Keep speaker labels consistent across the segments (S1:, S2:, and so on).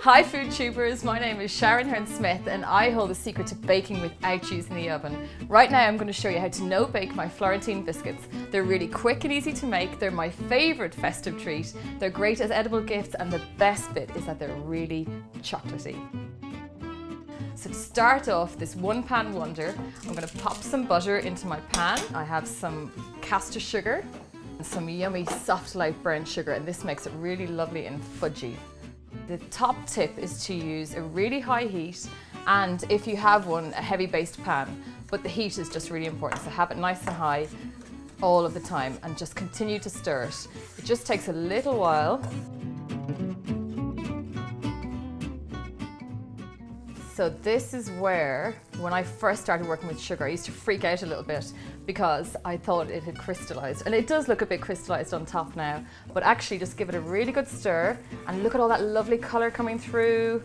S1: Hi food tubers, my name is Sharon Hearne Smith and I hold the secret to baking without using the oven. Right now I'm going to show you how to no bake my Florentine biscuits. They're really quick and easy to make, they're my favourite festive treat, they're great as edible gifts and the best bit is that they're really chocolatey. So to start off this one pan wonder, I'm going to pop some butter into my pan. I have some caster sugar some yummy soft light brown sugar and this makes it really lovely and fudgy. The top tip is to use a really high heat and if you have one, a heavy based pan, but the heat is just really important. So have it nice and high all of the time and just continue to stir it. It just takes a little while. So this is where, when I first started working with sugar, I used to freak out a little bit because I thought it had crystallized. And it does look a bit crystallized on top now, but actually just give it a really good stir and look at all that lovely color coming through.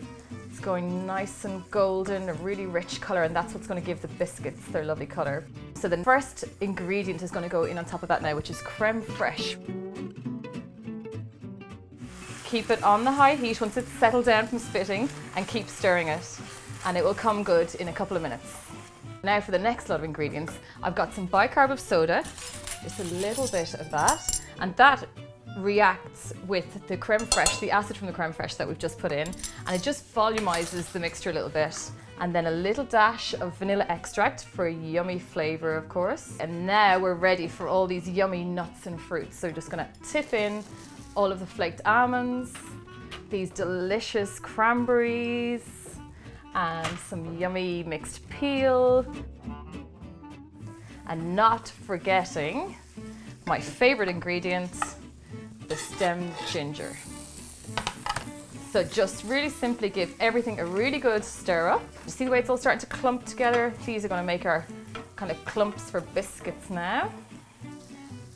S1: It's going nice and golden, a really rich color, and that's what's gonna give the biscuits their lovely color. So the first ingredient is gonna go in on top of that now, which is creme fraiche. Keep it on the high heat once it's settled down from spitting and keep stirring it and it will come good in a couple of minutes. Now for the next lot of ingredients, I've got some bicarb of soda, just a little bit of that, and that reacts with the creme fraiche, the acid from the creme fraiche that we've just put in, and it just volumizes the mixture a little bit. And then a little dash of vanilla extract for a yummy flavor, of course. And now we're ready for all these yummy nuts and fruits. So we're just gonna tip in all of the flaked almonds, these delicious cranberries, and some yummy mixed peel. And not forgetting my favorite ingredient, the stemmed ginger. So just really simply give everything a really good stir up. You see the way it's all starting to clump together? These are gonna make our kind of clumps for biscuits now.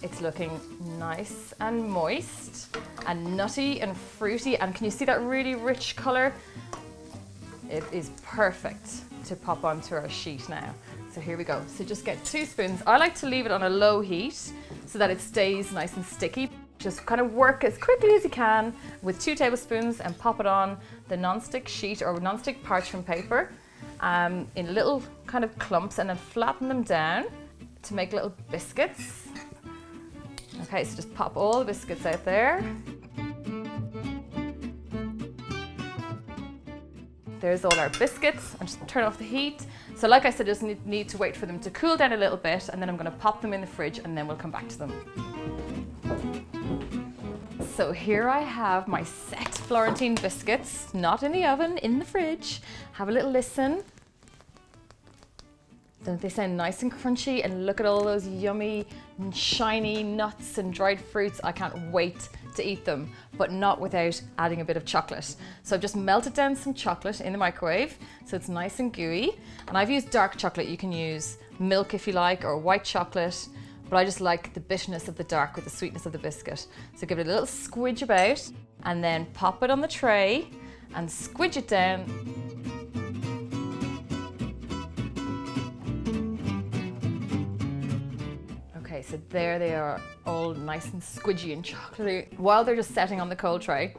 S1: It's looking nice and moist and nutty and fruity. And can you see that really rich color? It is perfect to pop onto our sheet now. So here we go. So just get two spoons. I like to leave it on a low heat so that it stays nice and sticky. Just kind of work as quickly as you can with two tablespoons and pop it on the non-stick sheet or non-stick parchment paper um, in little kind of clumps and then flatten them down to make little biscuits. Okay, so just pop all the biscuits out there. There's all our biscuits and just turn off the heat. So like I said, just need, to wait for them to cool down a little bit and then I'm gonna pop them in the fridge and then we'll come back to them. So here I have my set Florentine biscuits, not in the oven, in the fridge. Have a little listen. Don't they sound nice and crunchy? And look at all those yummy, shiny nuts and dried fruits. I can't wait to eat them, but not without adding a bit of chocolate. So I've just melted down some chocolate in the microwave, so it's nice and gooey. And I've used dark chocolate. You can use milk if you like, or white chocolate, but I just like the bitterness of the dark with the sweetness of the biscuit. So give it a little squidge about, and then pop it on the tray and squidge it down So there they are, all nice and squidgy and chocolatey. While they're just setting on the cold tray,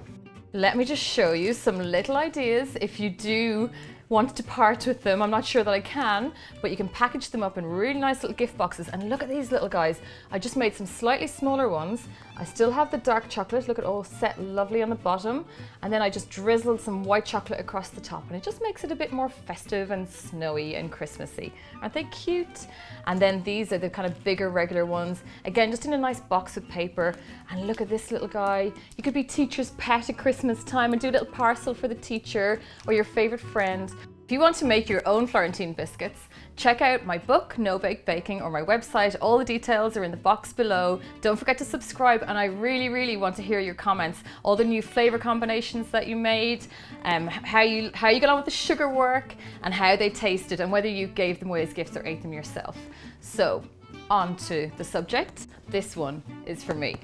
S1: let me just show you some little ideas if you do want to part with them. I'm not sure that I can, but you can package them up in really nice little gift boxes. And look at these little guys. I just made some slightly smaller ones. I still have the dark chocolate. Look at all set lovely on the bottom. And then I just drizzled some white chocolate across the top and it just makes it a bit more festive and snowy and Christmassy. Aren't they cute? And then these are the kind of bigger regular ones. Again, just in a nice box of paper. And look at this little guy. You could be teacher's pet at Christmas time and do a little parcel for the teacher or your favorite friend. If you want to make your own Florentine biscuits, check out my book, No Bake Baking, or my website. All the details are in the box below. Don't forget to subscribe, and I really, really want to hear your comments. All the new flavor combinations that you made, um, how you how you got on with the sugar work, and how they tasted, and whether you gave them away as gifts or ate them yourself. So, on to the subject. This one is for me.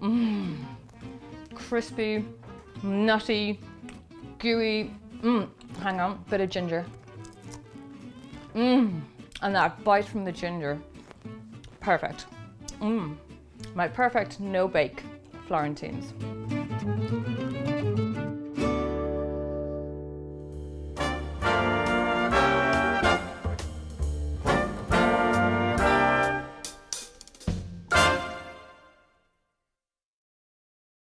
S1: Mmm, crispy nutty, gooey, mmm, hang on, bit of ginger. Mmm, and that bite from the ginger, perfect. Mmm, my perfect no bake Florentines.